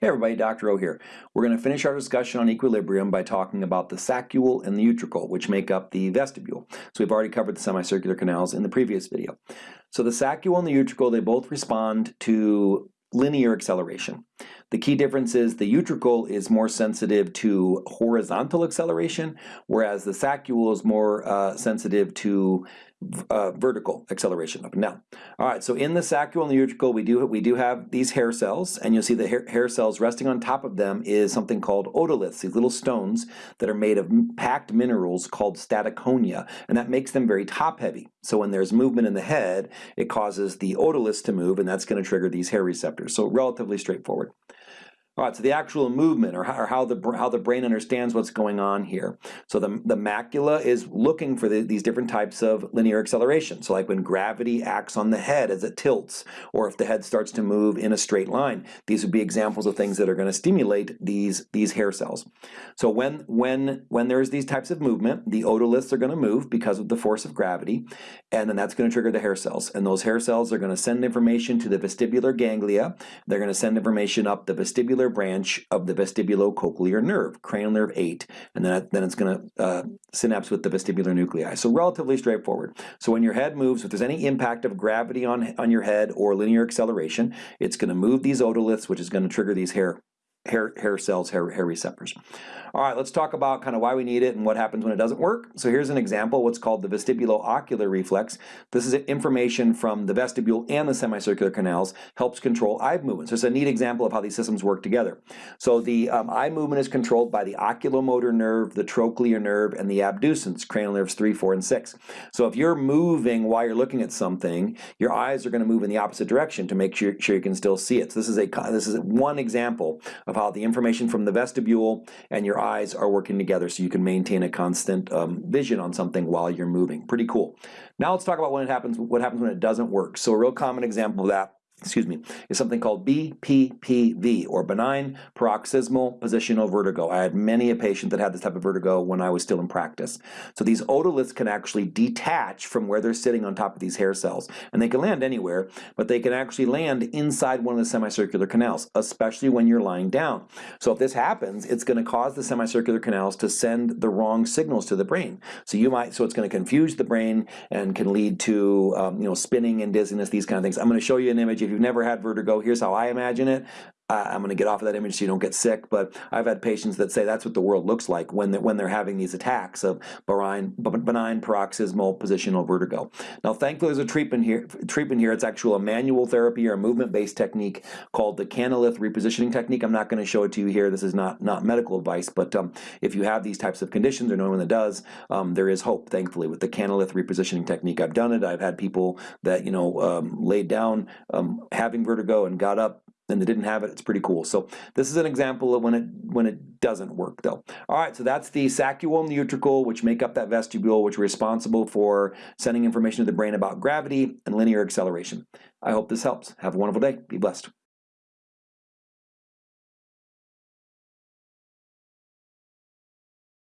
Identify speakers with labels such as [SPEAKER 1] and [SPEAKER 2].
[SPEAKER 1] Hey everybody, Dr. O here. We're going to finish our discussion on equilibrium by talking about the saccule and the utricle, which make up the vestibule. So we've already covered the semicircular canals in the previous video. So the saccule and the utricle, they both respond to linear acceleration. The key difference is the utricle is more sensitive to horizontal acceleration, whereas the saccule is more uh, sensitive to uh, vertical acceleration up and down. All right, so in the saccule and the utricle, we do we do have these hair cells, and you'll see the hair, hair cells resting on top of them is something called otoliths, these little stones that are made of packed minerals called statoconia, and that makes them very top-heavy. So when there's movement in the head, it causes the otoliths to move, and that's going to trigger these hair receptors. So relatively straightforward. All right, so the actual movement or how, or how, the, how the brain understands what's going on here. So the, the macula is looking for the, these different types of linear acceleration. So like when gravity acts on the head as it tilts, or if the head starts to move in a straight line, these would be examples of things that are going to stimulate these, these hair cells. So when, when, when there's these types of movement, the otoliths are going to move because of the force of gravity, and then that's going to trigger the hair cells. And those hair cells are going to send information to the vestibular ganglia. They're going to send information up the vestibular branch of the vestibulocochlear nerve, cranial nerve 8, and then, then it's going to uh, synapse with the vestibular nuclei. So relatively straightforward. So when your head moves, if there's any impact of gravity on, on your head or linear acceleration, it's going to move these otoliths, which is going to trigger these hair hair, hair cells, hair, hair receptors. All right, let's talk about kind of why we need it and what happens when it doesn't work. So here's an example, what's called the vestibulo-ocular reflex. This is information from the vestibule and the semicircular canals, helps control eye movement. So it's a neat example of how these systems work together. So the um, eye movement is controlled by the oculomotor nerve, the trochlear nerve, and the abducens, cranial nerves 3, 4, and 6. So if you're moving while you're looking at something, your eyes are going to move in the opposite direction to make sure, sure you can still see it. So this is, a, this is one example of how the information from the vestibule and your eyes are working together so you can maintain a constant um, vision on something while you're moving. Pretty cool. Now let's talk about when it happens, what happens when it doesn't work. So a real common example of that excuse me, is something called BPPV, or benign paroxysmal positional vertigo. I had many a patient that had this type of vertigo when I was still in practice. So these otoliths can actually detach from where they're sitting on top of these hair cells, and they can land anywhere, but they can actually land inside one of the semicircular canals, especially when you're lying down. So if this happens, it's going to cause the semicircular canals to send the wrong signals to the brain. So you might, so it's going to confuse the brain and can lead to, um, you know, spinning and dizziness, these kind of things. I'm going to show you an image if you've never had vertigo, here's how I imagine it. I'm going to get off of that image so you don't get sick, but I've had patients that say that's what the world looks like when they're, when they're having these attacks of benign, benign paroxysmal positional vertigo. Now, thankfully, there's a treatment here. Treatment here. It's actually a manual therapy or a movement-based technique called the Canalith repositioning technique. I'm not going to show it to you here. This is not not medical advice, but um, if you have these types of conditions or know one that does, um, there is hope. Thankfully, with the Canalith repositioning technique, I've done it. I've had people that you know um, laid down um, having vertigo and got up and they didn't have it, it's pretty cool. So this is an example of when it when it doesn't work though. All right, so that's the saccule and the utricle, which make up that vestibule, which are responsible for sending information to the brain about gravity and linear acceleration. I hope this helps. Have a wonderful day. Be blessed.